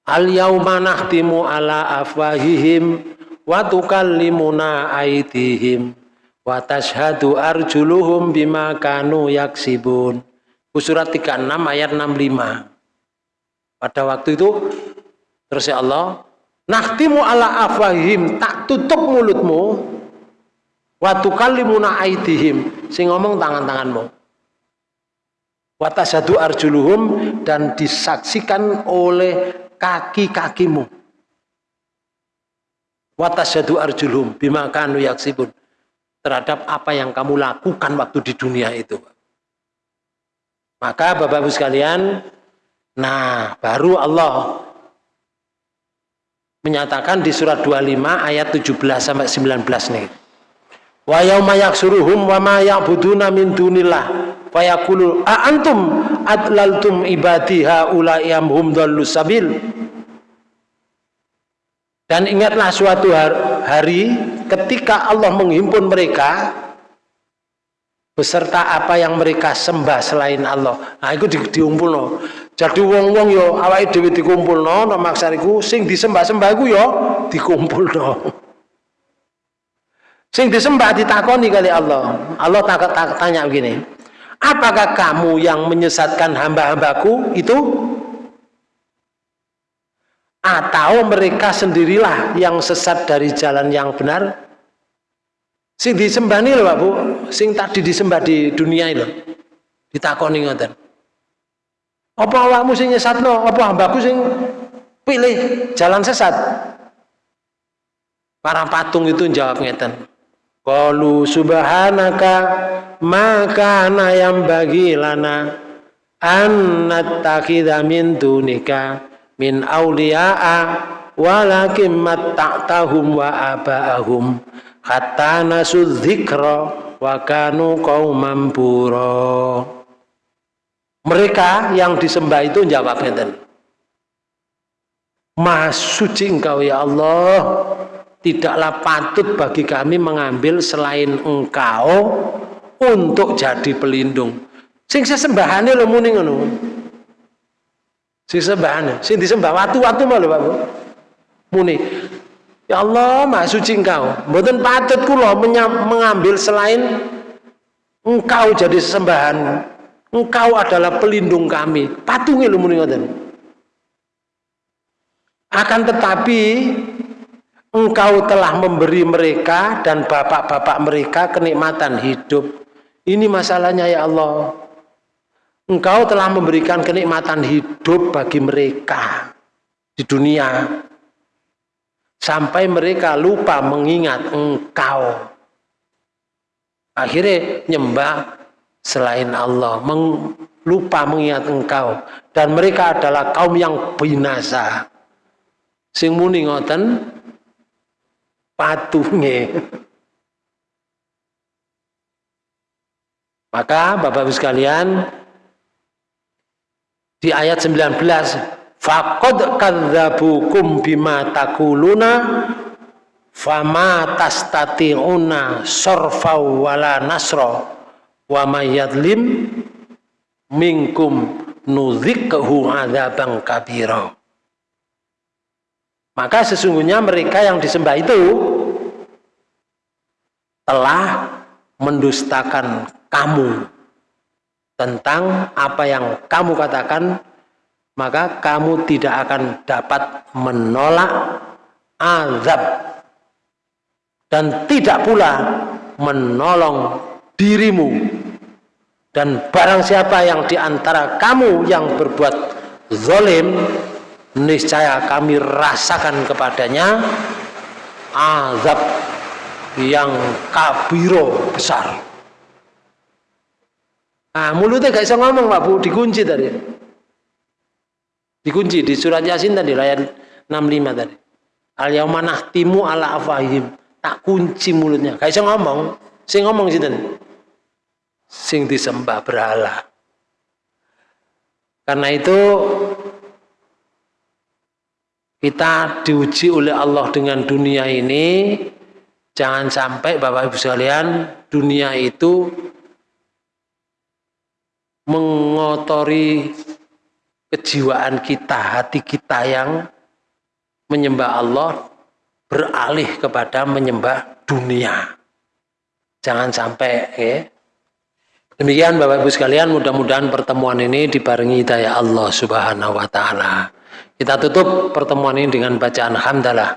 Al yauma nahtimu ala afwahihim wa tukallimuna aydihim wa tashhadu arjuluhum bima kanu yaksibun surat 36 ayat 65 pada waktu itu terus ya Allah nahtimu ala afahim tak tutup mulutmu wa tukallimuna aidihim sing ngomong tangan-tanganmu wa tashhadu arjuluhum dan disaksikan oleh kaki-kakimu Watasyadu arjulhum bima kanu yaksibun. Terhadap apa yang kamu lakukan waktu di dunia itu. Maka Bapak Ibu sekalian, nah baru Allah menyatakan di surat 25 ayat 17 sampai 19 nih. Wa yauma yaksuruhum wa ma ya'buduna min dunillah fa yaqulu a antum adlaltum ibadi haula hum dhallus sabil. Dan ingatlah suatu hari ketika Allah menghimpun mereka beserta apa yang mereka sembah selain Allah. Nah, itu di, diumpul no. Jadi wong-wong yo awake dhewe dikumpulno no maksariku sing disembah-sembah iku yo dikumpulno. Sing disembah ditakoni kali Allah. Allah tak, tak, tanya begini. Apakah kamu yang menyesatkan hamba-hambaku itu? Atau mereka sendirilah yang sesat dari jalan yang benar? Sing disembah nih loh Pak Bu, sing tadi disembah di dunia itu. Ditakoni ngoten. Apa awakmu sing nyesatno? Apa hambaku sing pilih jalan sesat? Para patung itu jawab ngeten. Qalu subhanaka maka yang bagi lana an nattakhidha min dunika min awliya'a walakin matta'tahum wa aba'ahum hatta nasu dzikra wa kanu qauman mereka yang disembah itu jawab ngeten. Maha suci engkau ya Allah. Tidaklah patut bagi kami mengambil selain engkau untuk jadi pelindung. Sing sesembahane lho muni ngono. Sing sing disembah watu-watu malu Pak. Muni. Ya Allah, Maha suci engkau. Mboten patut kula mengambil selain engkau jadi sesembahan Engkau adalah pelindung kami. Patungi lu muni Akan tetapi engkau telah memberi mereka dan bapak-bapak mereka kenikmatan hidup. Ini masalahnya ya Allah. Engkau telah memberikan kenikmatan hidup bagi mereka di dunia. Sampai mereka lupa mengingat engkau. Akhirnya nyembah selain Allah, meng, lupa mengingat engkau dan mereka adalah kaum yang binasa. Sing muni ngoten patunge. Maka Bapak Ibu sekalian di ayat 19 faqad kadzabukum bima takuluna fama tastati'una sarfa wala nasra wa mayyadlim minkum nudzikhu adzabang kabira. Maka sesungguhnya mereka yang disembah itu telah mendustakan kamu tentang apa yang kamu katakan maka kamu tidak akan dapat menolak azab. Dan tidak pula menolong dirimu. Dan barang siapa yang di antara kamu yang berbuat zolim niscaya kami rasakan kepadanya azab yang kabiro besar. Nah mulutnya gak bisa ngomong Pak Bu. Dikunci tadi dikunci di surat Yasin tadi ayat 65 tadi. Al yaumanah timu ala afahim tak kunci mulutnya. Gak bisa ngomong. Sing ngomong sih sing disembah berhala. Karena itu kita diuji oleh Allah dengan dunia ini. Jangan sampai Bapak Ibu sekalian dunia itu mengotori kejiwaan kita, hati kita yang menyembah Allah beralih kepada menyembah dunia. Jangan sampai ya, Demikian Bapak Ibu sekalian, mudah-mudahan pertemuan ini dibarengi hidayah Allah Subhanahu wa taala. Kita tutup pertemuan ini dengan bacaan hamdalah.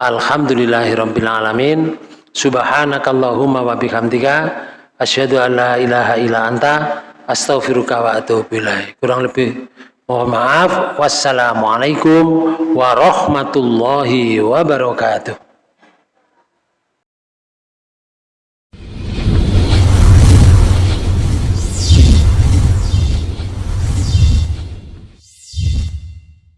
Alhamdulillahirabbil alamin. Subhanakallahumma wa bihamdika asyhadu an la ilaha illa anta astaghfiruka wa atubu. Kurang lebih mohon maaf. Wassalamualaikum warahmatullahi wabarakatuh.